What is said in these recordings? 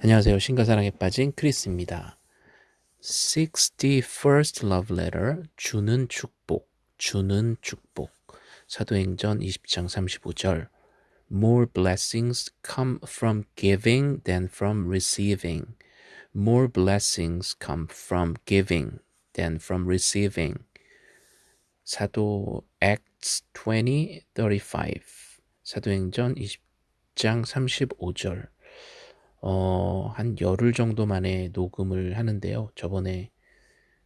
안녕하세요. 신과 사랑에 빠진 크리스입니다. 61st love letter 주는 축복 주는 축복 사도행전 20장 35절 More blessings come from giving than from receiving. More blessings come from giving than from receiving. 사도 Acts 20:35 사도행전 20장 35절 어, 한 열흘 정도 만에 녹음을 하는데요. 저번에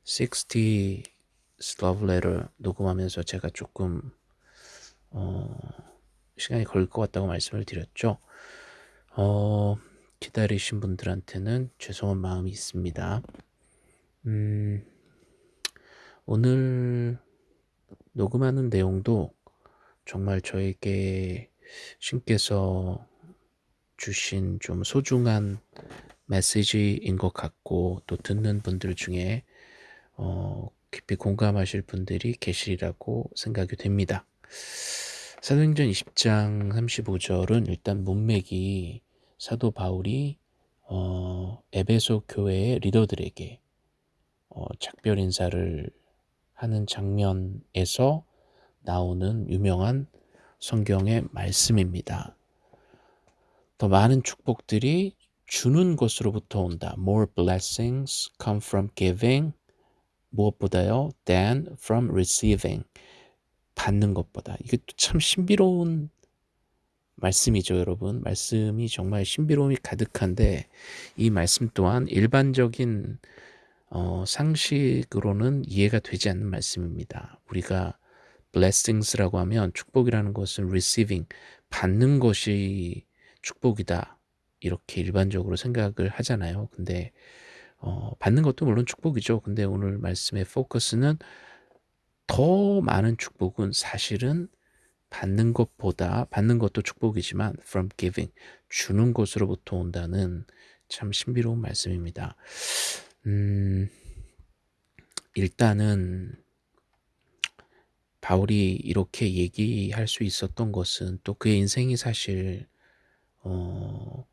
60 Love Letter 녹음하면서 제가 조금 어, 시간이 걸릴 것 같다고 말씀을 드렸죠. 어, 기다리신 분들한테는 죄송한 마음이 있습니다. 음, 오늘 녹음하는 내용도 정말 저에게 신께서 주신 좀 소중한 메시지인 것 같고 또 듣는 분들 중에 어, 깊이 공감하실 분들이 계시리라고 생각이 됩니다. 사도행전 20장 35절은 일단 문맥이 사도 바울이 어, 에베소 교회의 리더들에게 어, 작별 인사를 하는 장면에서 나오는 유명한 성경의 말씀입니다. 더 많은 축복들이 주는 것으로부터 온다. More blessings come from giving. 무엇보다요? than from receiving. 받는 것보다. 이게 참 신비로운 말씀이죠, 여러분. 말씀이 정말 신비로움이 가득한데 이 말씀 또한 일반적인 어, 상식으로는 이해가 되지 않는 말씀입니다. 우리가 blessings라고 하면 축복이라는 것은 receiving, 받는 것이 축복이다. 이렇게 일반적으로 생각을 하잖아요. 근데 어, 받는 것도 물론 축복이죠. 근데 오늘 말씀의 포커스는 더 많은 축복은 사실은 받는 것보다 받는 것도 축복이지만 from giving 주는 것으로부터 온다는 참 신비로운 말씀입니다. 음, 일단은 바울이 이렇게 얘기할 수 있었던 것은 또 그의 인생이 사실 어,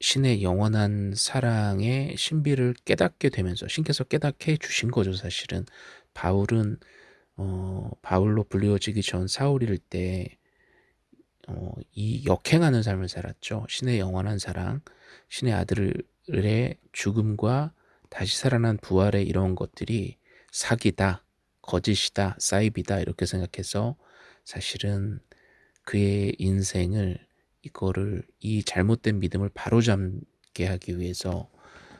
신의 영원한 사랑의 신비를 깨닫게 되면서 신께서 깨닫게 주신 거죠 사실은. 바울은 어, 바울로 불리워지기 전 사울일 때 어, 이 역행하는 삶을 살았죠. 신의 영원한 사랑 신의 아들의 죽음과 다시 살아난 부활의 이런 것들이 사기다 거짓이다 사입이다 이렇게 생각해서 사실은 그의 인생을 이거를 이 잘못된 믿음을 바로잡게 하기 위해서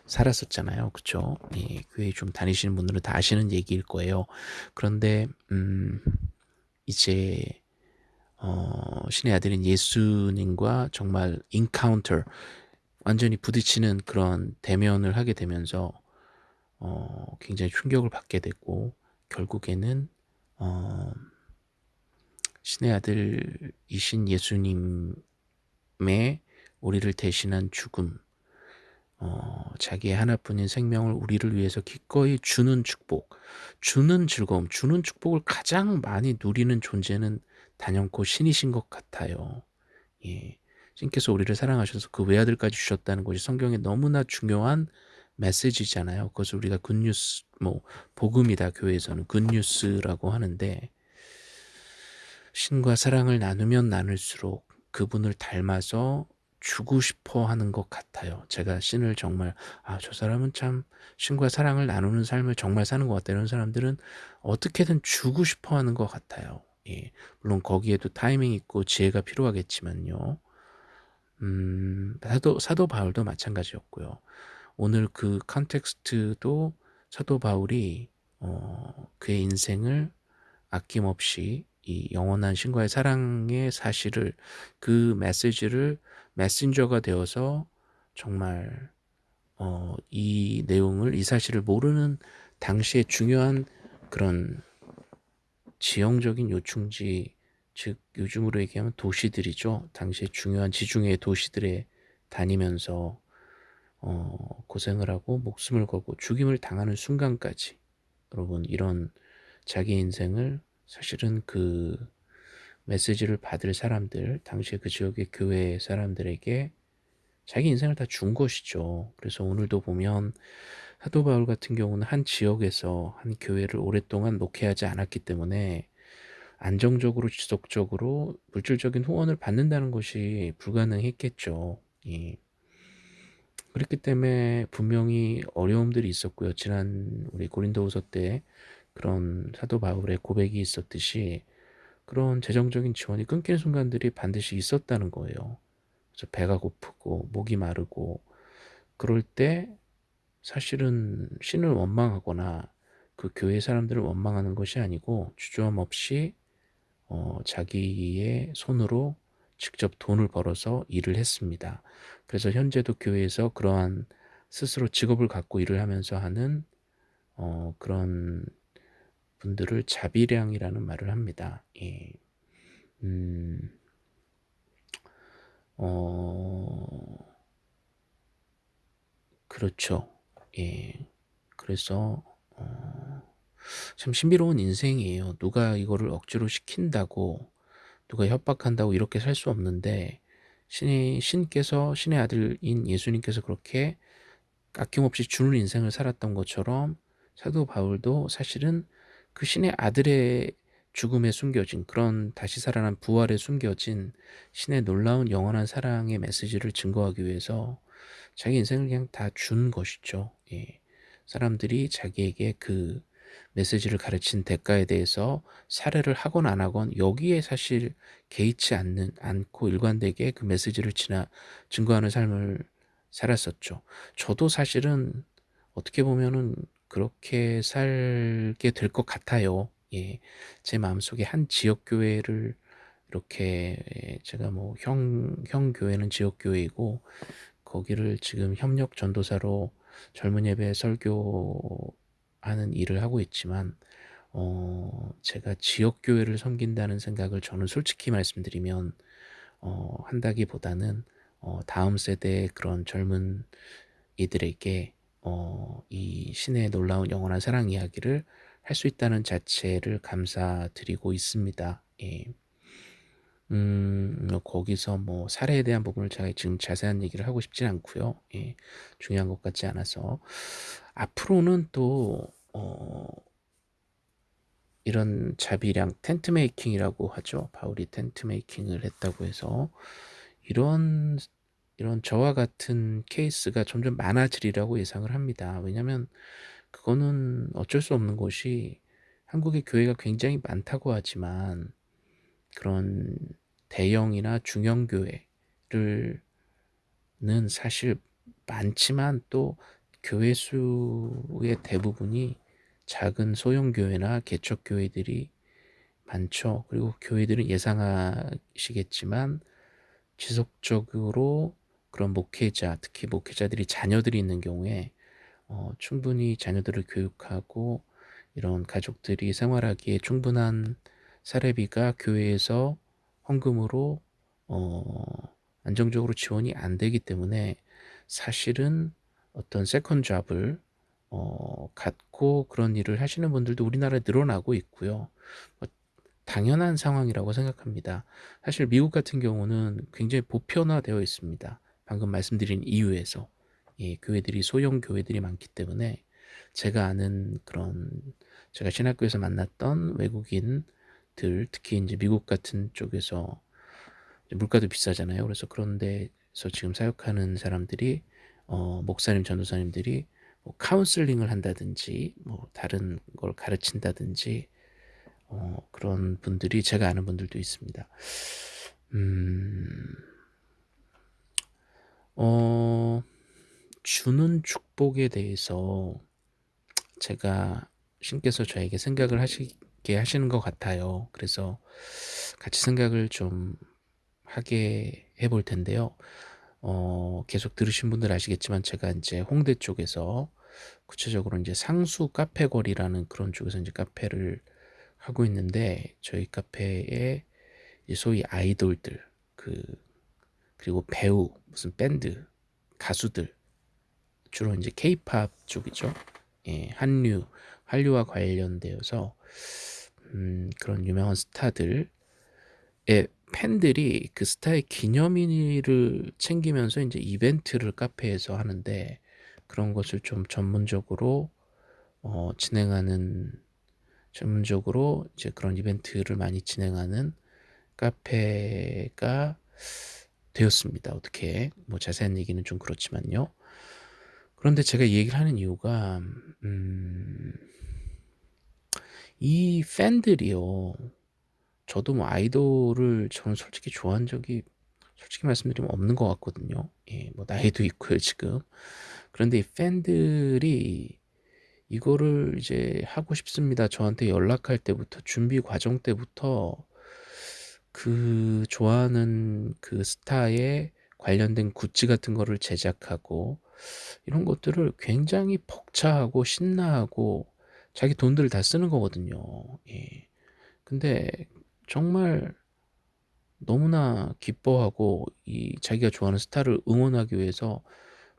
살았었잖아요. 그쵸? 예, 교회 좀 다니시는 분들은 다 아시는 얘기일 거예요. 그런데 음, 이제 어, 신의 아들인 예수님과 정말 인카운터 완전히 부딪히는 그런 대면을 하게 되면서 어, 굉장히 충격을 받게 되고 결국에는 어, 신의 아들이신 예수님 의 우리를 대신한 죽음, 어, 자기의 하나뿐인 생명을 우리를 위해서 기꺼이 주는 축복, 주는 즐거움, 주는 축복을 가장 많이 누리는 존재는 단연코 신이신 것 같아요. 예. 신께서 우리를 사랑하셔서 그 외아들까지 주셨다는 것이 성경에 너무나 중요한 메시지잖아요. 그것을 우리가 굿뉴스, 뭐 복음이다 교회에서는 굿뉴스라고 하는데 신과 사랑을 나누면 나눌수록 그분을 닮아서 주고 싶어 하는 것 같아요. 제가 신을 정말 아 저 사람은 참 신과 사랑을 나누는 삶을 정말 사는 것 같다. 이런 사람들은 어떻게든 주고 싶어 하는 것 같아요. 예. 물론 거기에도 타이밍 있고 지혜가 필요하겠지만요. 음, 사도, 사도 바울도 마찬가지였고요. 오늘 그 컨텍스트도 사도 바울이 어, 그의 인생을 아낌없이 이 영원한 신과의 사랑의 사실을 그 메시지를 메신저가 되어서 정말 어, 이 내용을 이 사실을 모르는 당시에 중요한 그런 지형적인 요충지 즉 요즘으로 얘기하면 도시들이죠. 당시에 중요한 지중해 도시들에 다니면서 어, 고생을 하고 목숨을 걸고 죽임을 당하는 순간까지 여러분 이런 자기 인생을 사실은 그 메시지를 받을 사람들, 당시에 그 지역의 교회 사람들에게 자기 인생을 다 준 것이죠. 그래서 오늘도 보면 사도 바울 같은 경우는 한 지역에서 한 교회를 오랫동안 목회하지 않았기 때문에 안정적으로 지속적으로 물질적인 후원을 받는다는 것이 불가능했겠죠. 예. 그렇기 때문에 분명히 어려움들이 있었고요. 지난 우리 고린도후서 때 그런 사도 바울의 고백이 있었듯이 그런 재정적인 지원이 끊기는 순간들이 반드시 있었다는 거예요. 그래서 배가 고프고 목이 마르고 그럴 때 사실은 신을 원망하거나 그 교회 사람들을 원망하는 것이 아니고 주저함 없이 어, 자기의 손으로 직접 돈을 벌어서 일을 했습니다. 그래서 현재도 교회에서 그러한 스스로 직업을 갖고 일을 하면서 하는 어, 그런 분들을 자비량이라는 말을 합니다. 예. 음, 어, 그렇죠. 예. 그래서 어, 참 신비로운 인생이에요. 누가 이거를 억지로 시킨다고 누가 협박한다고 이렇게 살 수 없는데 신이 신께서 신의 아들인 예수님께서 그렇게 아낌없이 주는 인생을 살았던 것처럼 사도 바울도 사실은 그 신의 아들의 죽음에 숨겨진 그런 다시 살아난 부활에 숨겨진 신의 놀라운 영원한 사랑의 메시지를 증거하기 위해서 자기 인생을 그냥 다 준 것이죠. 예. 사람들이 자기에게 그 메시지를 가르친 대가에 대해서 사례를 하건 안 하건 여기에 사실 개의치 않는 않고 일관되게 그 메시지를 지나 증거하는 삶을 살았었죠. 저도 사실은 어떻게 보면은 그렇게 살게 될 것 같아요. 예. 제 마음속에 한 지역 교회를 이렇게 제가 뭐 형, 형 교회는 지역 교회이고 거기를 지금 협력 전도사로 젊은 예배 설교하는 일을 하고 있지만 어, 제가 지역 교회를 섬긴다는 생각을 저는 솔직히 말씀드리면 어, 한다기보다는 어, 다음 세대의 그런 젊은 이들에게 어, 이 신의 놀라운 영원한 사랑 이야기를 할 수 있다는 자체를 감사드리고 있습니다. 예. 음, 뭐 거기서 뭐 사례에 대한 부분을 제가 지금 자세한 얘기를 하고 싶진 않고요. 예, 중요한 것 같지 않아서 앞으로는 또 어, 이런 자비량 tent making이라고 하죠. 바울이 tent making을 했다고 해서 이런 이런 저와 같은 케이스가 점점 많아지리라고 예상을 합니다. 왜냐하면 그거는 어쩔 수 없는 것이 한국의 교회가 굉장히 많다고 하지만 그런 대형이나 중형 교회를 는 사실 많지만 또 교회 수의 대부분이 작은 소형 교회나 개척 교회들이 많죠. 그리고 교회들은 예상하시겠지만 지속적으로 그런 목회자, 특히 목회자들이 자녀들이 있는 경우에 어, 충분히 자녀들을 교육하고 이런 가족들이 생활하기에 충분한 사례비가 교회에서 헌금으로 어, 안정적으로 지원이 안 되기 때문에 사실은 어떤 second job을 어, 갖고 그런 일을 하시는 분들도 우리나라에 늘어나고 있고요. 뭐, 당연한 상황이라고 생각합니다. 사실 미국 같은 경우는 굉장히 보편화되어 있습니다. 방금 말씀드린 이유에서 예, 교회들이 소형 교회들이 많기 때문에 제가 아는 그런 제가 신학교에서 만났던 외국인들 특히 이제 미국 같은 쪽에서 물가도 비싸잖아요. 그래서 그런 데서 지금 사역하는 사람들이 어, 목사님, 전도사님들이 뭐 카운슬링을 한다든지 뭐 다른 걸 가르친다든지 어, 그런 분들이 제가 아는 분들도 있습니다. 음, 어, 주는 축복에 대해서 제가 신께서 저에게 생각을 하시게 하시는 것 같아요. 그래서 같이 생각을 좀 하게 해볼 텐데요. 어, 계속 들으신 분들 아시겠지만 제가 이제 홍대 쪽에서 구체적으로 이제 상수 카페거리라는 그런 쪽에서 이제 카페를 하고 있는데 저희 카페에 소위 아이돌들 그 그리고 배우 무슨 밴드 가수들 주로 이제 케이팝 쪽이죠. 예, 한류 한류와 관련되어서 음, 그런 유명한 스타들의 팬들이 그 스타의 기념일을 챙기면서 인제 이벤트를 카페에서 하는데 그런 것을 좀 전문적으로 어 진행하는 전문적으로 이제 그런 이벤트를 많이 진행하는 카페가 되었습니다 어떻게. 뭐 자세한 얘기는 좀 그렇지만요. 그런데 제가 이 얘기를 하는 이유가 음 이 팬들이요. 저도 뭐 아이돌을 저는 솔직히 좋아한 적이 솔직히 말씀드리면 없는 것 같거든요. 예 뭐 나이도 있고요 지금. 그런데 이 팬들이 이거를 이제 "하고 싶습니다." 저한테 연락할 때부터 준비 과정 때부터 그 좋아하는 그 스타에 관련된 굿즈 같은 거를 제작하고 이런 것들을 굉장히 벅차하고 신나하고 자기 돈들을 다 쓰는 거거든요. 예. 근데 정말 너무나 기뻐하고 이 자기가 좋아하는 스타를 응원하기 위해서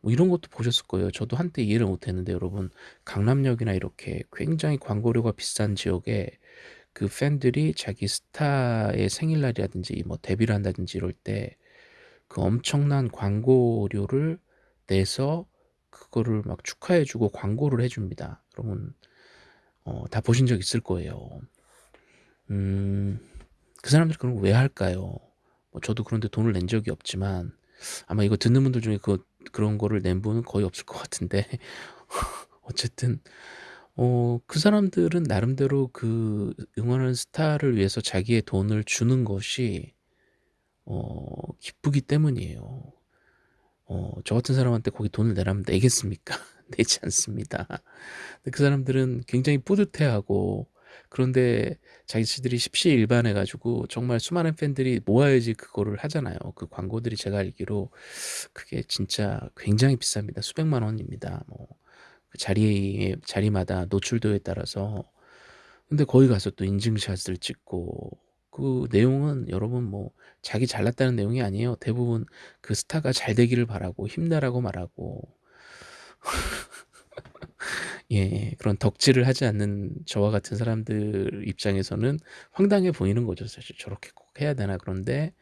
뭐 이런 것도 보셨을 거예요. 저도 한때 이해를 못 했는데 여러분 강남역이나 이렇게 굉장히 광고료가 비싼 지역에 그 팬들이 자기 스타의 생일날이라든지 뭐 데뷔를 한다든지 이럴 때 그 엄청난 광고료를 내서 그거를 막 축하해 주고 광고를 해 줍니다. 여러분 어 다 보신 적 있을 거예요. 음 그 사람들이 거왜 할까요? 뭐 저도 그런 데 돈을 낸 적이 없지만 아마 이거 듣는 분들 중에 그 그런 거를 낸 분은 거의 없을 것 같은데 어쨌든 어 그 사람들은 나름대로 그 응원하는 스타를 위해서 자기의 돈을 주는 것이 어 기쁘기 때문이에요. 어 저 같은 사람한테 거기 돈을 내라면 내겠습니까? 내지 않습니다. 그 사람들은 굉장히 뿌듯해하고 그런데 자기들이 십시일반해 가지고 정말 수많은 팬들이 모아야지 그거를 하잖아요. 그 광고들이 제가 알기로 그게 진짜 굉장히 비쌉니다. 수백만 원입니다. 뭐그 자리에 자리마다 노출도에 따라서. 근데 거기 가서 또 인증샷을 찍고 그 내용은 여러분 뭐 자기 잘났다는 내용이 아니에요. 대부분 그 스타가 잘 되기를 바라고 힘내라고 말하고 예 그런 덕질을 하지 않는 저와 같은 사람들 입장에서는 황당해 보이는 거죠. 사실 '저렇게 꼭 해야 되나?' 그런데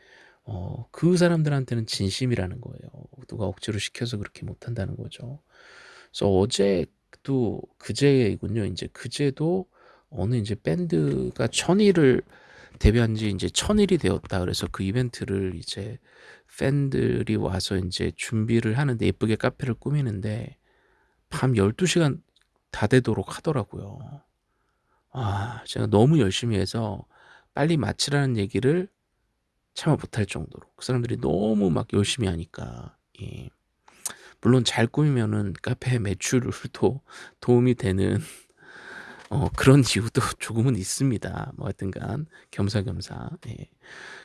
어 그 사람들한테는 진심이라는 거예요. 누가 억지로 시켜서 그렇게 못 한다는 거죠. 그래서 어제도 그제군요. 인제 그제도 어느 인제 밴드가 1000 일을 데뷔한 지 인제 1000 일이 되었다 그래서 그 이벤트를 이제 팬들이 와서 인제 준비를 하는데 예쁘게 카페를 꾸미는데 밤 12 시간 다 되도록 하더라고요. 아 제가 너무 열심히 해서 빨리 마치라는 얘기를 차마 못할 정도로 그 사람들이 너무 막 열심히 하니까 예. 물론 잘 꾸미면은 카페 매출도 도움이 되는 어 그런 이유도 조금은 있습니다. 뭐 하여튼간 겸사겸사. 예.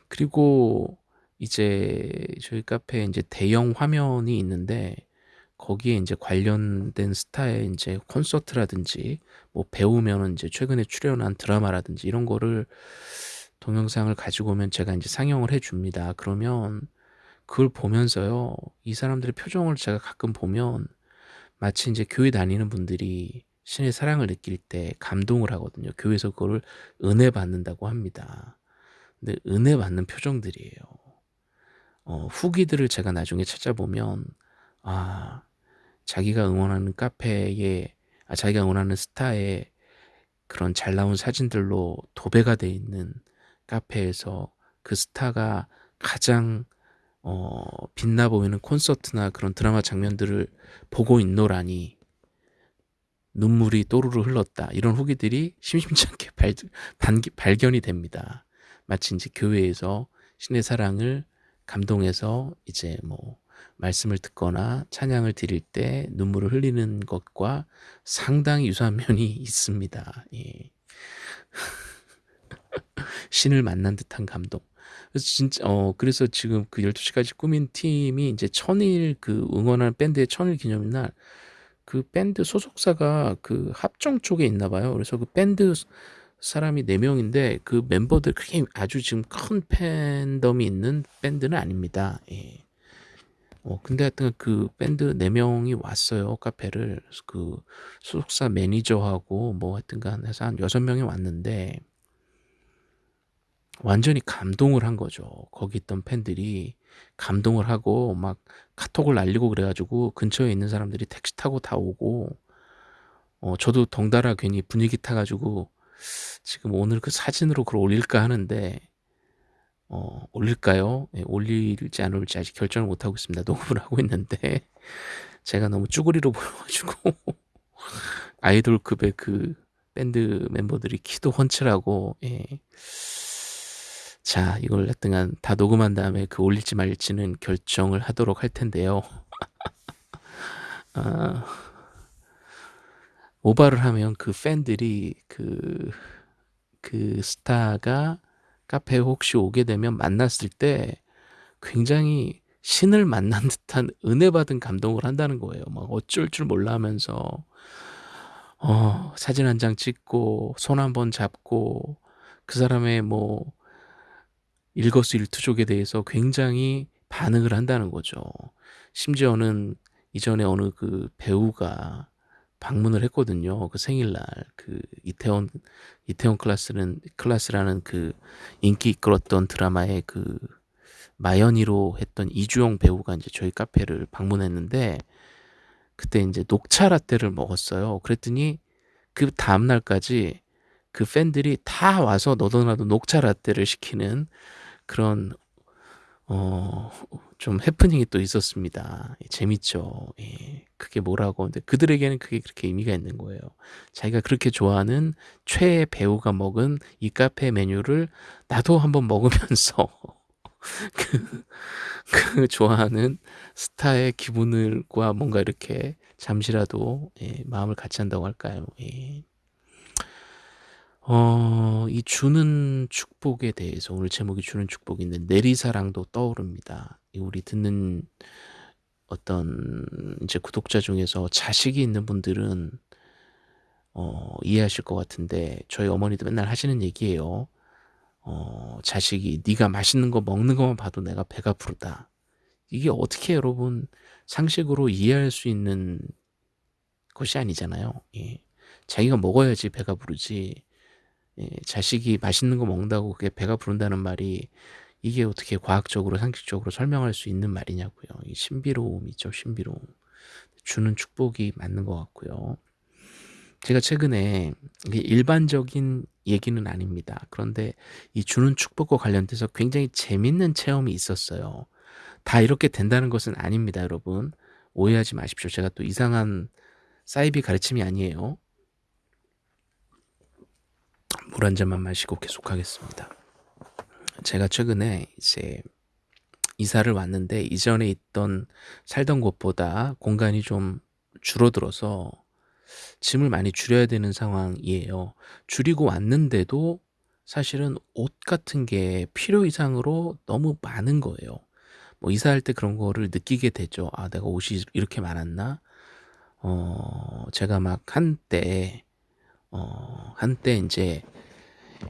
그리고 이제 저희 카페에 인제 대형 화면이 있는데 거기에 인제 관련된 스타의 인제 콘서트라든지 뭐 배우면은 인제 최근에 출연한 드라마라든지 이런 거를 동영상을 가지고 오면 제가 인제 상영을 해 줍니다. 그러면 그걸 보면서요. 이 사람들의 표정을 제가 가끔 보면 마치 인제 교회 다니는 분들이 신의 사랑을 느낄 때 감동을 하거든요. 교회에서 그거를 은혜 받는다고 합니다. 근데 은혜 받는 표정들이에요. 어 후기들을 제가 나중에 찾아보면 아 자기가 응원하는 카페에 아 자기가 응원하는 스타의 그런 잘 나온 사진들로 도배가 돼 있는 카페에서 그 스타가 가장 어 빛나 보이는 콘서트나 그런 드라마 장면들을 보고 있노라니 눈물이 또르르 흘렀다. 이런 후기들이 심심치 않게 발 반기 발견이 됩니다. 마치 인제 교회에서 신의 사랑을 감동해서 이제 뭐 말씀을 듣거나 찬양을 드릴 때 눈물을 흘리는 것과 상당히 유사한 면이 있습니다. 예. 신을 만난 듯한 감동. 그래서 진짜 어 그래서 지금 그 12 시까지 꾸민 팀이 인제 1000일그 응원하는 밴드의 1000일 기념날 그 밴드 소속사가 그 합정 쪽에 있나 봐요. 그래서 그 밴드 사람이 4 명인데 그 멤버들 그렇게 아주 지금 큰 팬덤이 있는 밴드는 아닙니다. 예. 어 근데 하여튼 그 밴드 4 명이 왔어요 카페를. 그 소속사 매니저하고 뭐 하여튼간 해서 한6 명이 왔는데 완전히 감동을 한 거죠. 거기 있던 팬들이 감동을 하고 막 카톡을 날리고 그래 가지고 근처에 있는 사람들이 택시 타고 다 오고 어 저도 덩달아 괜히 분위기 타 가지고 지금 오늘 그 사진으로 그걸 올릴까 하는데 어 올릴까요? 예 올릴지 안 올릴지 아직 결정을 못 하고 있습니다. 녹음을 하고 있는데 제가 너무 쭈구리로 보여 가지고 아이돌급의 그 밴드 멤버들이 키도 훤칠하고 예. 자 이걸 하여튼간 다 녹음한 다음에 그 올릴지 말지는 결정을 하도록 할 텐데요. 아. 오바를 하면 그 팬들이 그 그 스타가 카페에 혹시 오게 되면 만났을 때 굉장히 신을 만난 듯한 은혜 받은 감동을 한다는 거예요. 막 어쩔 줄 몰라 하면서 어 사진 한 장 찍고 손 한 번 잡고 그 사람의 뭐 일거수일투족에 대해서 굉장히 반응을 한다는 거죠. 심지어는 이전에 어느 그 배우가 방문을 했거든요. 그 생일날 그 이태원 이태원 클라스는 클라스라는 그 인기 이끌었던 드라마의 그 마연이로 했던 이주영 배우가 인제 저희 카페를 방문했는데 그때 인제 녹차 라떼를 먹었어요. 그랬더니 그 다음 날까지 그 팬들이 다 와서 너도 나도 녹차 라떼를 시키는 그런 어 좀 해프닝이 또 있었습니다. 예 재밌죠. 예. 그게 뭐라고 근데 그들에게는 그게 그렇게 의미가 있는 거예요. 자기가 그렇게 좋아하는 최애 배우가 먹은 이 카페 메뉴를 나도 한번 먹으면서 그 그 좋아하는 스타의 기분을 과 뭔가 이렇게 잠시라도 예 마음을 같이 한다고 할까요? 예. 어 이 주는 축복에 대해서 오늘 제목이 주는 축복인데 내리사랑도 떠오릅니다. 이 우리 듣는 어떤 이제 구독자 중에서 자식이 있는 분들은 어 이해하실 것 같은데 저희 어머니도 맨날 하시는 얘기예요. 어 자식이 "네가 맛있는 거 먹는 것만 봐도 내가 배가 부르다." 이게 어떻게 여러분 상식으로 이해할 수 있는 것이 아니잖아요. 예. 자기가 먹어야지 배가 부르지 예 자식이 맛있는 거 먹는다고 그게 배가 부른다는 말이 이게 어떻게 과학적으로 상식적으로 설명할 수 있는 말이냐고요. 이 신비로움이죠, 신비로움. 주는 축복이 맞는 것 같고요. 제가 최근에 일반적인 얘기는 아닙니다. 그런데 이 주는 축복과 관련돼서 굉장히 재밌는 체험이 있었어요. 다 이렇게 된다는 것은 아닙니다, 여러분. 오해하지 마십시오. 제가 또 이상한 사이비 가르침이 아니에요. 물 한 잔만 마시고 계속하겠습니다. 제가 최근에 이제 이사를 왔는데 이전에 있던 살던 곳보다 공간이 좀 줄어들어서 짐을 많이 줄여야 되는 상황이에요. 줄이고 왔는데도 사실은 옷 같은 게 필요 이상으로 너무 많은 거예요. 뭐 이사할 때 그런 거를 느끼게 되죠. '아 내가 옷이 이렇게 많았나?' 어 제가 막 한때 어 한때 인제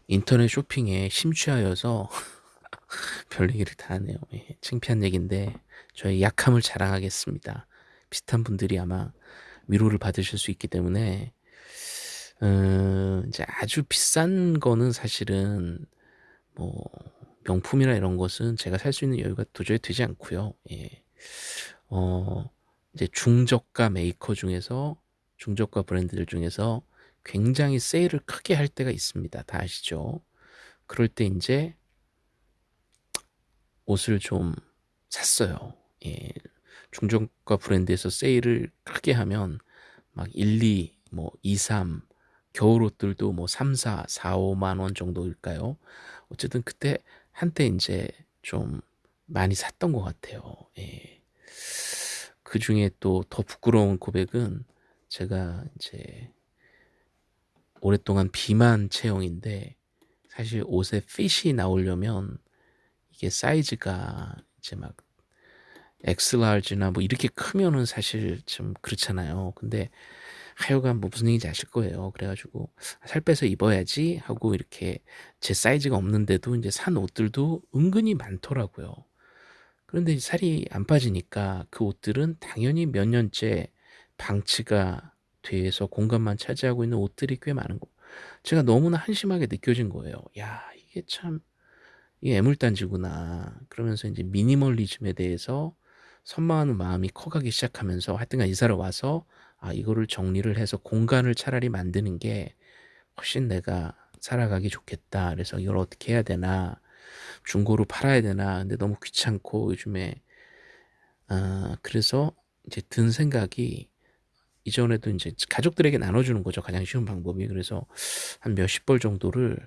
인터넷 쇼핑에 심취하여서 별 얘기를 다 하네요. 예. 창피한 얘기인데 저의 약함을 자랑하겠습니다. 비슷한 분들이 아마 위로를 받으실 수 있기 때문에 어 이제 아주 비싼 거는 사실은 뭐 명품이나 이런 것은 제가 살 수 있는 여유가 도저히 되지 않고요. 예. 어 이제 중저가 메이커 중에서 중저가 브랜드들 중에서 굉장히 세일을 크게 할 때가 있습니다. 다 아시죠? 그럴 때 인제 옷을 좀 샀어요. 예. 중저가 브랜드에서 세일을 크게 하면 막 1-2 뭐 2-3 겨울 옷들도 뭐 3-4, 4-5만 원 정도일까요? 어쨌든 그때 한때 인제 좀 많이 샀던 것 같아요. 예. 그 중에 또 더 부끄러운 고백은 제가 인제 오랫동안 비만 체형인데 사실 옷에 핏이 나오려면 이게 사이즈가 이제 막 X large나 뭐 이렇게 크면은 사실 좀 그렇잖아요. 근데 하여간 뭐 무슨 얘기인지 아실 거예요. 그래 가지고 '살 빼서 입어야지.' 하고 이렇게 제 사이즈가 없는데도 인제 산 옷들도 은근히 많더라고요. 그런데 살이 안 빠지니까 그 옷들은 당연히 몇 년째 방치가 돼서 공간만 차지하고 있는 옷들이 꽤 많은 거 제가 너무나 한심하게 느껴진 거예요. '야 이게 참 이게 애물단지구나.' 그러면서 인제 미니멀리즘에 대해서 선망하는 마음이 커가기 시작하면서 하여튼간 이사를 와서 '아 이거를 정리를 해서 공간을 차라리 만드는 게 훨씬 내가 살아가기 좋겠다. 그래서 이걸 어떻게 해야 되나. 중고로 팔아야 되나. 근데 너무 귀찮고 요즘에' 아 그래서 이제 든 생각이 이전에도 인제 가족들에게 나눠주는 거죠 가장 쉬운 방법이. 그래서 한 몇십 벌 정도를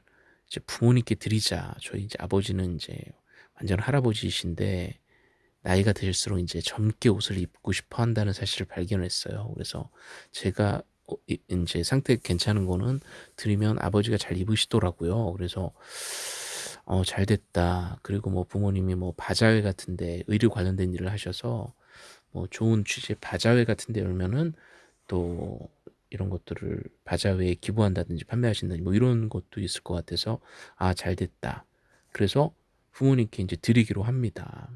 이제 부모님께 드리자. 저희 이제 아버지는 인제 완전 할아버지이신데 나이가 들수록 인제 젊게 옷을 입고 싶어 한다는 사실을 발견했어요. 그래서 제가 어이 인제 상태 괜찮은 거는 드리면 아버지가 잘 입으시더라고요. 그래서 '어 잘 됐다.' 그리고 뭐 부모님이 뭐 바자회 같은 데 의료 관련된 일을 하셔서 뭐 좋은 취지의 바자회 같은 데 열면은 또 이런 것들을 바자회에 기부한다든지 판매하신다든지 뭐 이런 것도 있을 것 같아서 '아 잘 됐다.' 그래서 부모님께 인제 드리기로 합니다.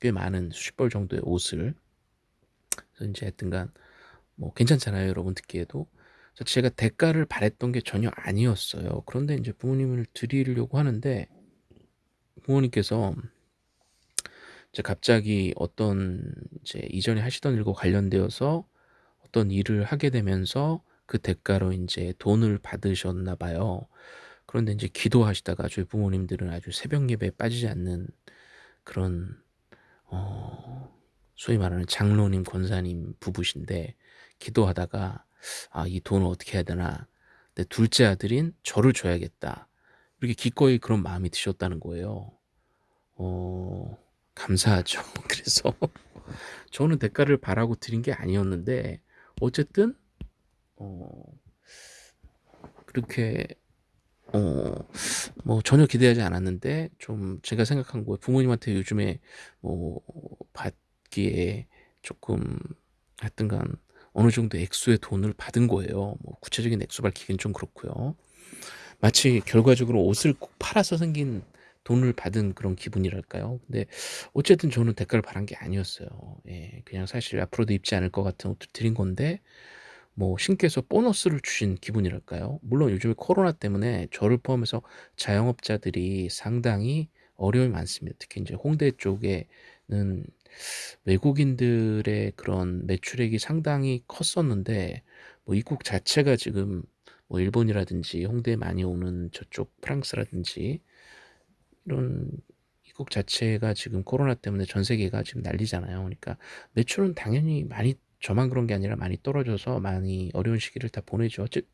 꽤 많은 수십 벌 정도의 옷을. 그래서 인제 하여튼간 뭐 괜찮잖아요 여러분 듣기에도. 그래서 제가 대가를 바랐던 게 전혀 아니었어요. 그런데 인제 부모님을 드리려고 하는데 부모님께서 이제 갑자기 어떤 이제 이전에 하시던 일과 관련되어서 어떤 일을 하게 되면서 그 대가로 인제 돈을 받으셨나 봐요. 그런데 인제 기도하시다가 저희 부모님들은 아주 새벽 예배에 빠지지 않는 그런 어 소위 말하는 장로님 권사님 부부신데 기도하다가 '아 이 돈을 어떻게 해야 되나. 내 둘째 아들인 저를 줘야겠다.' 이렇게 기꺼이 그런 마음이 드셨다는 거예요. 어 감사하죠. 그래서 저는 대가를 바라고 드린 게 아니었는데 어쨌든 어 그렇게 어뭐 전혀 기대하지 않았는데 좀 제가 생각한 거에 부모님한테 요즘에 뭐 받기에 쪼끔 하여튼간 어느 정도 액수의 돈을 받은 거예요. 뭐 구체적인 액수 밝히기는 좀 그렇고요. 마치 결과적으로 옷을 꼭 팔아서 생긴 돈을 받은 그런 기분이랄까요? 근데 어쨌든 저는 대가를 바란 게 아니었어요. 예. 그냥 사실 앞으로도 입지 않을 것 같은 옷들 드린 건데 뭐 신께서 보너스를 주신 기분이랄까요? 물론 요즘에 코로나 때문에 저를 포함해서 자영업자들이 상당히 어려움이 많습니다. 특히 인제 홍대 쪽에는 외국인들의 그런 매출액이 상당히 컸었는데 뭐 이국 자체가 지금 뭐 일본이라든지 홍대에 많이 오는 저쪽 프랑스라든지 이런 이국 자체가 지금 코로나 때문에 전 세계가 지금 난리잖아요. 그러니까 매출은 당연히 많이 저만 그런 게 아니라 많이 떨어져서 많이 어려운 시기를 다 보내죠. 즉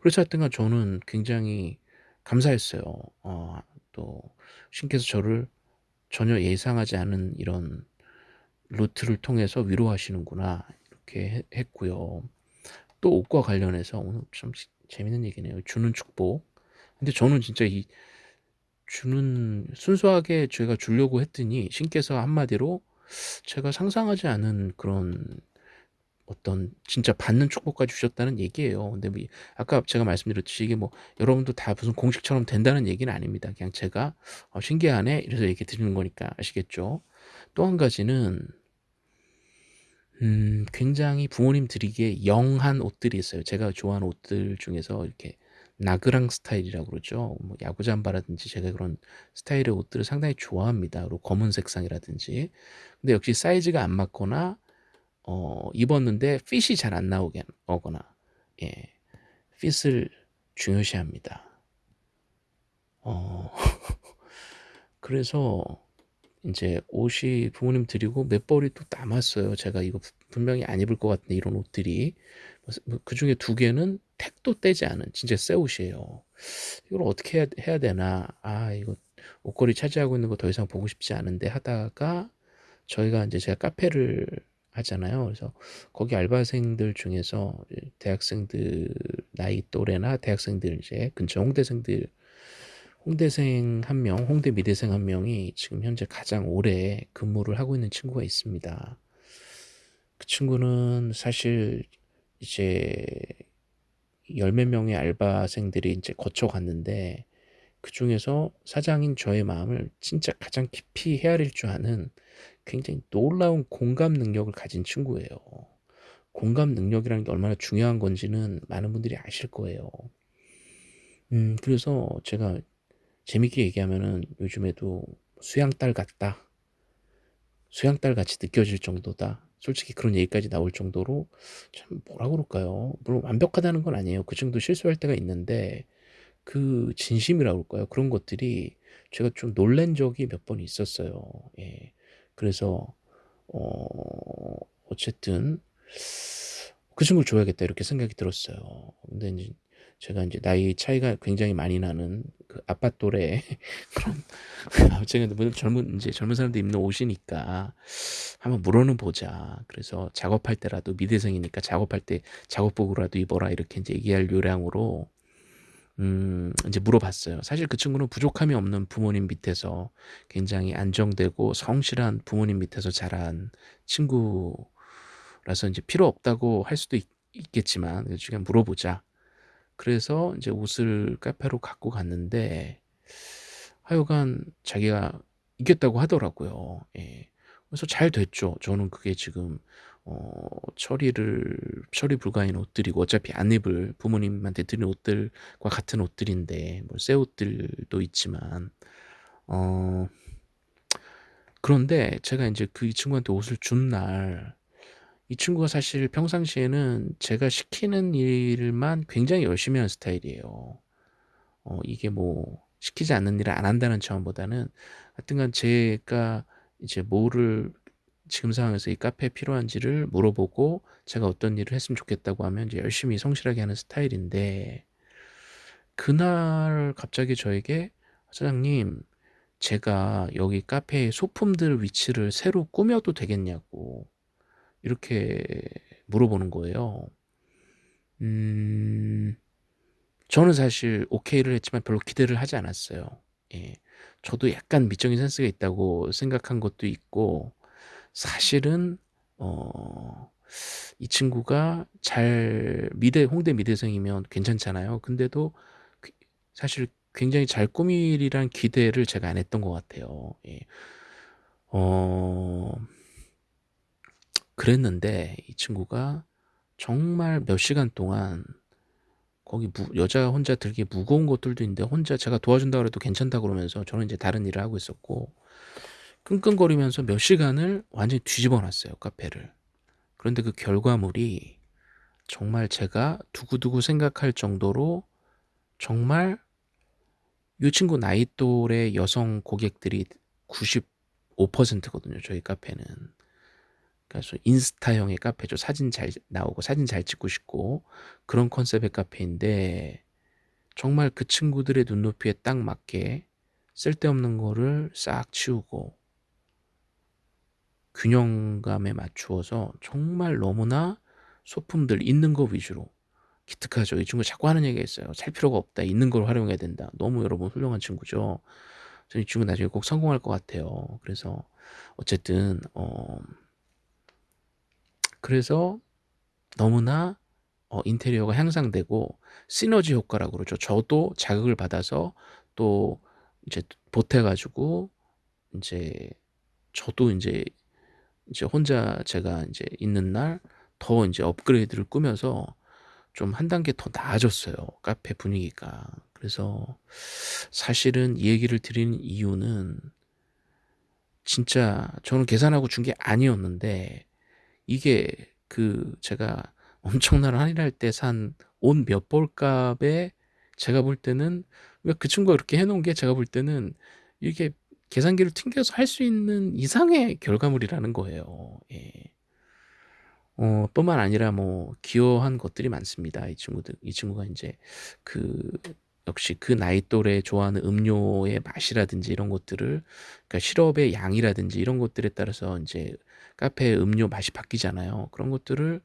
그래서 하여튼간 저는 굉장히 감사했어요. 어 또 신께서 저를 전혀 예상하지 않은 이런 루트를 통해서 위로하시는구나 이렇게 했 했고요. 또 옷과 관련해서 오늘 참지 재밌는 얘기네요. 주는 축복. 근데 저는 진짜 이 주는 순수하게 제가 주려고 했더니 신께서 한마디로 제가 상상하지 않은 그런 어떤 진짜 받는 축복까지 주셨다는 얘기예요. 근데 뭐이 아까 제가 말씀드렸듯이 이게 뭐 여러분도 다 무슨 공식처럼 된다는 얘기는 아닙니다. 그냥 제가 '어 신기하네.' 이래서 얘기 드리는 거니까 아시겠죠? 또 한 가지는 음 굉장히 부모님 드리기에 영한 옷들이 있어요. 제가 좋아하는 옷들 중에서 이렇게 나그랑 스타일이라고 그러죠. 뭐 야구 잠바라든지 제가 그런 스타일의 옷들을 상당히 좋아합니다. 그리고 검은 색상이라든지. 근데 역시 사이즈가 안 맞거나 어 입었는데 핏이 잘 안 나오게 오거나 예 핏을 중요시합니다. 어 그래서 인제 옷이 부모님 드리고 몇 벌이 또 남았어요. 제가 이거 분 분명히 안 입을 것 같은데 이런 옷들이. 그래서 뭐 그중에 2 개는 택도 떼지 않은 진짜 새 옷이에요. '이걸 어떻게 해야 해야 되나. 아 이거 옷걸이 차지하고 있는 거 더 이상 보고 싶지 않은데.' 하다가 저희가 인제 제가 카페를 하잖아요. 그래서 거기 알바생들 중에서 이제 대학생들 나이 또래나 대학생들 이제 근처 홍대생들 홍대생 1 명, 홍대 미대생 1 명이 지금 현재 가장 오래 근무를 하고 있는 친구가 있습니다. 그 친구는 사실 이제 열 몇 명의 알바생들이 인제 거쳐 갔는데 그 중에서 사장인 저의 마음을 진짜 가장 깊이 헤아릴 줄 아는 굉장히 놀라운 공감 능력을 가진 친구예요. 공감 능력이라는 게 얼마나 중요한 건지는 많은 분들이 아실 거예요. 음 그래서 제가 재밌게 얘기하면은 요즘에도 "수양딸 같다." "수양딸 같이 느껴질 정도다." 솔직히 그런 얘기까지 나올 정도로 참 뭐라 그럴까요? 물론 완벽하다는 건 아니에요. 그 정도 실수할 때가 있는데 그 진심이라 그럴까요? 그런 것들이 제가 좀 놀란 적이 몇 번 있었어요. 예. 그래서 어 어쨌든 '그 친구를 줘야겠다.' 이렇게 생각이 들었어요. 근데 인제 제가 인제 나이 차이가 굉장히 많이 나는 그 아빠 또래 그런 제가 뭐 젊은 인제 젊은 사람들이 입는 옷이니까 '한번 물어는 보자.' 그래서 작업할 때라도 미대생이니까 "작업할 때 작업복으로라도 입어라." 이렇게 인제 얘기할 요량으로 음 인제 물어봤어요. 사실 그 친구는 부족함이 없는 부모님 밑에서 굉장히 안정되고 성실한 부모님 밑에서 자란 친구라서 인제 필요 없다고 할 수도 있 그래서 "그냥 물어보자." 그래서 인제 옷을 카페로 갖고 갔는데 하여간 자기가 이겼다고 하더라고요. 예. 그래서 잘 됐죠. 저는 그게 지금 어 처리를 처리 불가인 옷들이고 어차피 안 입을 부모님한테 드린 옷들과 같은 옷들인데 뭐 새 옷들도 있지만 어 그런데 제가 인제 그이 친구한테 옷을 준 날 이 친구가 사실 평상시에는 제가 시키는 일만 굉장히 열심히 하는 스타일이에요. 어 이게 뭐 시키지 않는 일을 안 한다는 차원보다는 하여튼간 제가 이제 뭐를 지금 상황에서 이 카페에 필요한지를 물어보고 제가 어떤 일을 했으면 좋겠다고 하면 이제 열심히 성실하게 하는 스타일인데 그날 갑자기 저에게 "사장님 제가 여기 카페에 소품들 위치를 새로 꾸며도 되겠냐."고 이렇게 물어보는 거예요. 음 저는 사실 오케이를 했지만 별로 기대를 하지 않았어요. 예. 저도 약간 미적인 센스가 있다고 생각한 것도 있고 사실은 어 이 친구가 잘 미대 홍대 미대생이면 괜찮잖아요. 근데도 그 사실 굉장히 잘 꾸미리란 기대를 제가 안 했던 것 같아요. 예. 어 그랬는데 이 친구가 정말 몇 시간 동안 거기 무 여자 혼자 들기 무거운 것들도 있는데 혼자 제가 도와준다 그래도 괜찮다 그러면서 저는 인제 다른 일을 하고 있었고 끙끙거리면서 몇 시간을 완전히 뒤집어 놨어요 카페를. 그런데 그 결과물이 정말 제가 두고두고 생각할 정도로 정말 이 친구 나이 또래 여성 고객들이 95% 거든요 저희 카페는. 그래서 인스타형의 카페죠. 사진 잘 나오고 사진 잘 찍고 싶고 그런 컨셉의 카페인데 정말 그 친구들의 눈높이에 딱 맞게 쓸데없는 거를 싹 치우고 균형감에 맞추어서 정말 너무나 소품들 있는 거 위주로 기특하죠. 이 친구 자꾸 하는 얘기가 있어요. "살 필요가 없다. 있는 걸 활용해야 된다." 너무 여러분 훌륭한 친구죠. 저는 이 친구 나중에 꼭 성공할 것 같아요. 그래서 어쨌든 어 그래서 너무나 어 인테리어가 향상되고 시너지 효과라고 그러죠. 저도 자극을 받아서 또 이제 보태 가지고 인제 저도 인제 이제 혼자 제가 인제 있는 날더 인제 업그레이드를 꾸며서 좀 한 단계 더 나아졌어요 카페 분위기가. 그래서 사실은 이 얘기를 드리는 이유는 진짜 저는 계산하고 준 게 아니었는데 이게 그 제가 엄청난 할인할 때 산 옷 몇 벌 값에 제가 볼 때는 왜그 친구가 그렇게 해 놓은 게 제가 볼 때는 이게 계산기를 튕겨서 할 수 있는 이상의 결과물이라는 거예요. 예. 어 뿐만 아니라 뭐 기여한 것들이 많습니다. 이 친구들 이 친구가 인제 그 역시 그 나이 또래 좋아하는 음료의 맛이라든지 이런 것들을 그러니까 시럽의 양이라든지 이런 것들에 따라서 인제 카페의 음료 맛이 바뀌잖아요. 그런 것들을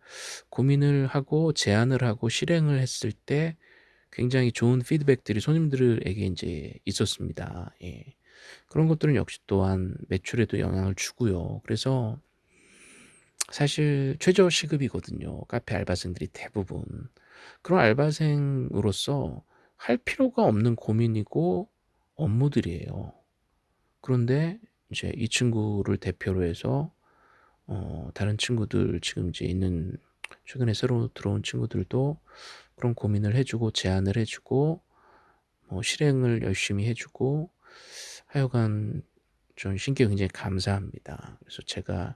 고민을 하고 제안을 하고 실행을 했을 때 굉장히 좋은 피드백들이 손님들에게 인제 있었습니다. 예. 그런 것들은 역시 또한 매출에도 영향을 주고요. 그래서 사실 최저 시급이거든요 카페 알바생들이 대부분. 그런 알바생으로서 할 필요가 없는 고민이고 업무들이에요. 그런데 이제 이 친구를 대표로 해서 어 다른 친구들 지금 이제 있는 최근에 새로 들어온 친구들도 그런 고민을 해 주고 제안을 해 주고 뭐 실행을 열심히 해 주고 하여간 전 신께 굉장히 감사합니다. 그래서 제가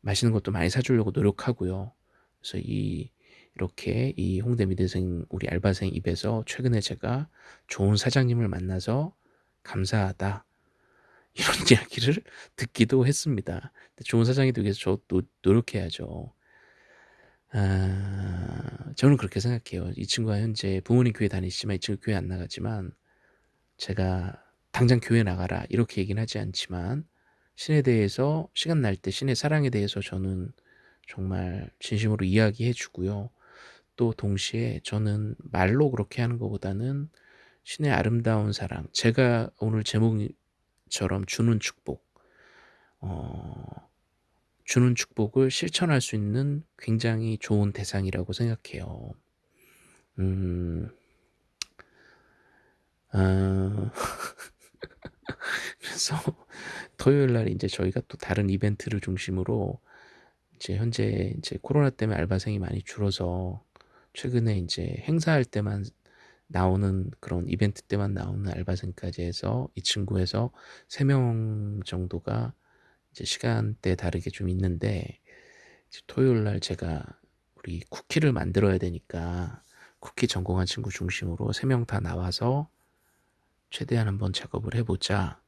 맛있는 것도 많이 사 주려고 노력하고요. 그래서 이 이렇게 이 홍대 미대생 우리 알바생 입에서 최근에 제가 좋은 사장님을 만나서 감사하다 이런 이야기를 듣기도 했습니다. 좋은 사장이 되기 위해서 저도 노력해야죠. 아, 저는 그렇게 생각해요. 이 친구가 현재 부모님 교회 다니시지만 이 친구 교회 안 나가지만 제가 당장 교회 나가라 이렇게 얘기는 하지 않지만 신에 대해서 시간 날 때 신의 사랑에 대해서 저는 정말 진심으로 이야기해 주고요. 또 동시에 저는 말로 그렇게 하는 것보다는 신의 아름다운 사랑 제가 오늘 제목처럼 주는 축복 어, 주는 축복을 실천할 수 있는 굉장히 좋은 대상이라고 생각해요. 음, 아, 그래서 토요일 날 이제 저희가 또 다른 이벤트를 중심으로 이제 현재 이제 코로나 때문에 알바생이 많이 줄어서 최근에 이제 행사할 때만 나오는 그런 이벤트 때만 나오는 알바생까지 해서 이 친구에서 3명 정도가 이제 시간대 다르게 좀 있는데 토요일 날 제가 우리 쿠키를 만들어야 되니까 쿠키 전공한 친구 중심으로 3명 다 나와서 최대한 한번 작업을 해보자.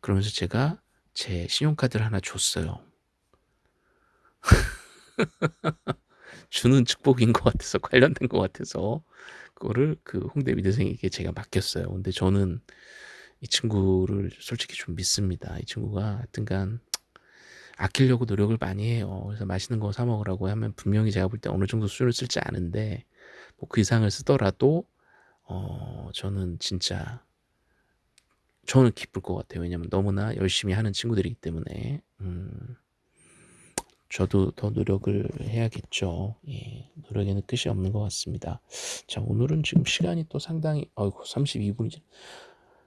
그러면서 제가 제 신용카드를 하나 줬어요. 주는 축복인 것 같아서 관련된 것 같아서 그거를 그 홍대 미대생에게 제가 맡겼어요. 근데 저는 이 친구를 솔직히 좀 믿습니다. 이 친구가 하여튼간 아끼려고 노력을 많이 해요. 그래서 맛있는 거 사 먹으라고 하면 분명히 제가 볼 때 어느 정도 수준을 쓸지 않은데 뭐 그 이상을 쓰더라도 어 저는 진짜 저는 기쁠 것 같아요. 왜냐면 너무나 열심히 하는 친구들이기 때문에 음, 저도 더 노력을 해야겠죠. 예, 노력에는 끝이 없는 것 같습니다. 자, 오늘은 지금 시간이 또 상당히 어이구 32분이죠.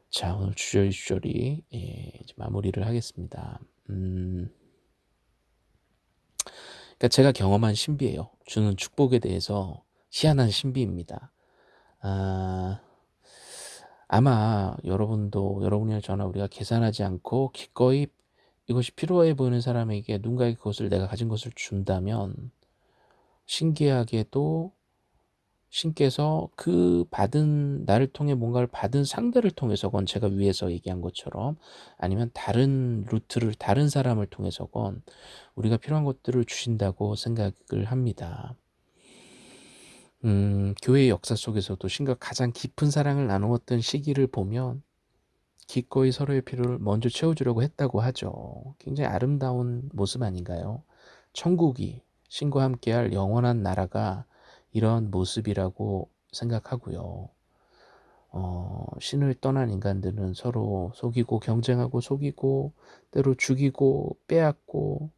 자, 오늘 주저리 주저리 예, 마무리를 하겠습니다. 음, 그러니까 제가 경험한 신비예요. 주는 축복에 대해서 희한한 신비입니다. 아, 아마 여러분도 여러분이나 저나 우리가 계산하지 않고 기꺼이 이것이 필요해 보이는 사람에게 누군가에게 그것을 내가 가진 것을 준다면 신기하게도 신께서 그 받은 나를 통해 뭔가를 받은 상대를 통해서건 제가 위에서 얘기한 것처럼 아니면 다른 루트를 다른 사람을 통해서건 우리가 필요한 것들을 주신다고 생각을 합니다. 음, 교회의 역사 속에서도 신과 가장 깊은 사랑을 나누었던 시기를 보면 기꺼이 서로의 필요를 먼저 채워주려고 했다고 하죠. 굉장히 아름다운 모습 아닌가요? 천국이 신과 함께할 영원한 나라가 이런 모습이라고 생각하고요. 어, 신을 떠난 인간들은 서로 속이고 경쟁하고 속이고 때로 죽이고 빼앗고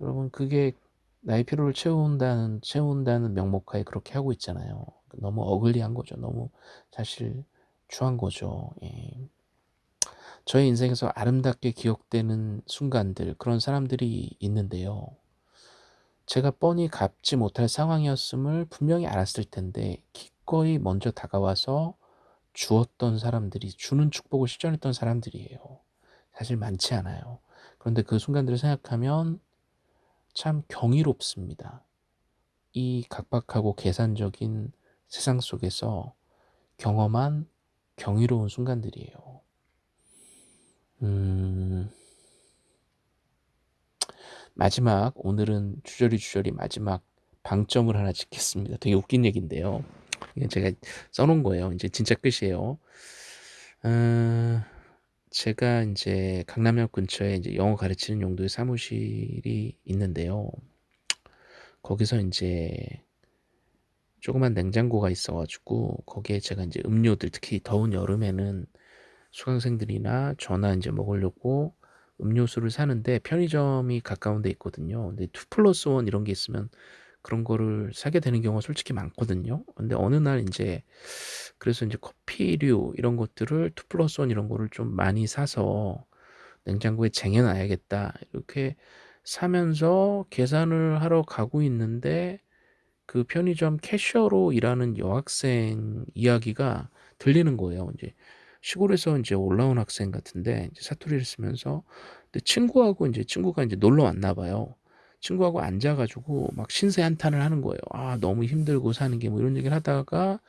여러분 그게 나의 필요를 채운다는 채운다는 명목하에 그렇게 하고 있잖아요. 너무 어글리한 거죠. 너무 사실 추한 거죠. 예. 저의 인생에서 아름답게 기억되는 순간들 그런 사람들이 있는데요. 제가 뻔히 갚지 못할 상황이었음을 분명히 알았을 텐데 기꺼이 먼저 다가와서 주었던 사람들이 주는 축복을 실천했던 사람들이에요. 사실 많지 않아요. 그런데 그 순간들을 생각하면 참 경이롭습니다. 이 각박하고 계산적인 세상 속에서 경험한 경이로운 순간들이에요. 음... 마지막 오늘은 주저리 주저리 마지막 방점을 하나 짓겠습니다. 되게 웃긴 얘기인데요. 제가 써놓은 거예요. 이제 진짜 끝이에요. 어, 제가 이제 강남역 근처에 이제 영어 가르치는 용도의 사무실이 있는데요. 거기서 이제 조그만 냉장고가 있어가지고 거기에 제가 이제 음료들 특히 더운 여름에는 수강생들이나 저나 이제 먹으려고 음료수를 사는데 편의점이 가까운 데 있거든요. 근데 2 플러스 1 이런 게 있으면 그런 거를 사게 되는 경우가 솔직히 많거든요. 근데 어느 날 인제 그래서 인제 커피류 이런 것들을 2 플러스 1 이런 거를 좀 많이 사서 '냉장고에 쟁여 놔야겠다.' 이렇게 사면서 계산을 하러 가고 있는데 그 편의점 캐셔로 일하는 여학생 이야기가 들리는 거예요. 인제 시골에서 인제 올라온 학생 같은데 이제 사투리를 쓰면서 근데 친구하고 인제 친구가 인제 놀러 왔나 봐요. 친구하고 앉아 가지고 막 신세 한탄을 하는 거예요. "아 너무 힘들고 사는 게." 뭐 이런 얘기를 하다가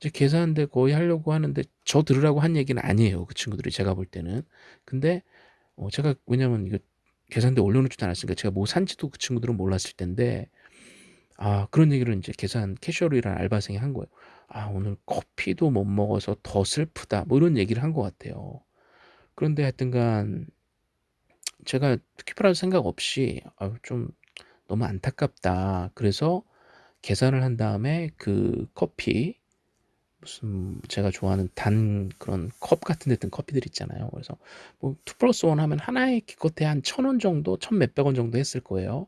이제 계산대 거의 하려고 하는데 저 들으라고 한 얘기는 아니에요, 그 친구들이 제가 볼 때는. 근데 어 제가 왜냐면 이거 계산대에 올려 놓지도 않았으니까 제가 뭐 산지도 그 친구들은 몰랐을 텐데 아 그런 얘기를 인제 계산 캐셔로 일하는 알바생이 한 거예요. "아 오늘 커피도 못 먹어서 더 슬프다." 뭐 이런 얘기를 한 것 같아요. 그런데 하여튼간 제가 특별한 생각 없이 '아유 좀 너무 안타깝다.' 그래서 계산을 한 다음에 그 커피 무슨 제가 좋아하는 단 그런 컵 같은 데 든 커피들 있잖아요. 그래서 뭐2 플러스 1 하면 하나에 기껏해야 한1,000원 정도 1,000 몇백 원 정도 했을 거예요.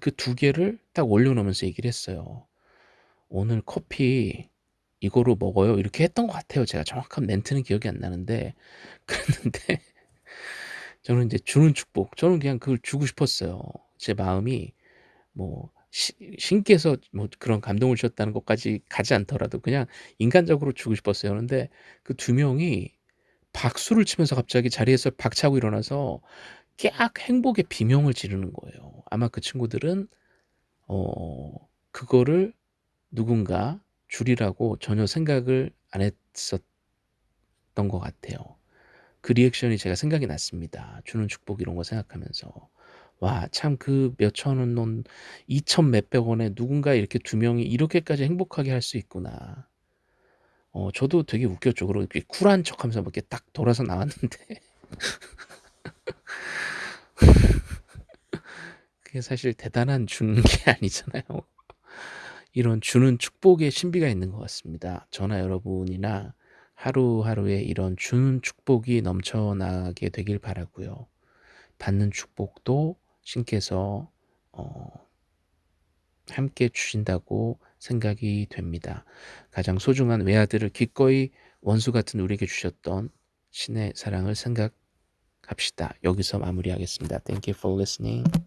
그2 개를 딱 올려 놓으면서 얘기를 했어요. "오늘 커피 이거로 먹어요." 이렇게 했던 것 같아요. 제가 정확한 멘트는 기억이 안 나는데 그랬는데 저는 인제 주는 축복 저는 그냥 그걸 주고 싶었어요. 제 마음이 뭐 시 신께서 뭐 그런 감동을 주셨다는 것까지 가지 않더라도 그냥 인간적으로 주고 싶었어요. 그런데 그2 명이 박수를 치면서 갑자기 자리에서 박차고 일어나서 깨 악 행복의 비명을 지르는 거예요. 아마 그 친구들은 어 그거를 누군가 주리라고 전혀 생각을 안 했었던 것 같아요. 그 리액션이 제가 생각이 났습니다. 주는 축복 이런 거 생각하면서. '와 참 그 몇천 원넌2,000 몇백 원에 누군가 이렇게 2 명이 이렇게까지 행복하게 할 수 있구나.' 어 저도 되게 웃겼죠. 그리고 이렇게 쿨한 척하면서 뭐 이렇게 딱 돌아서 나왔는데 그게 사실 대단한 주는 게 아니잖아요. 이런 주는 축복의 신비가 있는 것 같습니다. 저나 여러분이나 하루하루에 이런 주는 축복이 넘쳐나게 되길 바라고요. 받는 축복도 신께서 어 함께 주신다고 생각이 됩니다. 가장 소중한 외아들을 기꺼이 원수 같은 우리에게 주셨던 신의 사랑을 생각 합시다. 여기서 마무리하겠습니다. Thank you for listening.